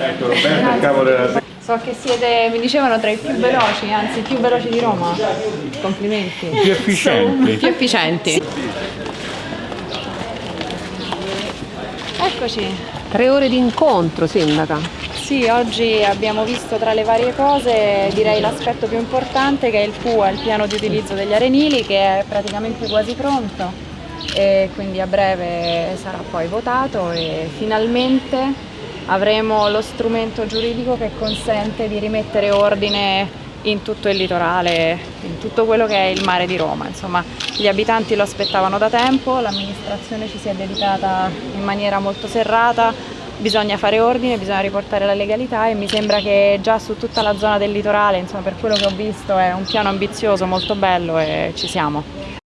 Roberto, Roberto, il capo della So che siete, mi dicevano, tra i più veloci, anzi i più veloci di Roma. Complimenti. più efficienti. Più efficienti. Eccoci. Tre ore di incontro, sindaca. Sì, oggi abbiamo visto tra le varie cose direi l'aspetto più importante che è il PUA, il piano di utilizzo degli arenili che è praticamente quasi pronto e quindi a breve sarà poi votato e finalmente avremo lo strumento giuridico che consente di rimettere ordine in tutto il litorale, in tutto quello che è il mare di Roma. Insomma, gli abitanti lo aspettavano da tempo, l'amministrazione ci si è dedicata in maniera molto serrata, bisogna fare ordine, bisogna riportare la legalità e mi sembra che già su tutta la zona del litorale, insomma, per quello che ho visto è un piano ambizioso, molto bello e ci siamo.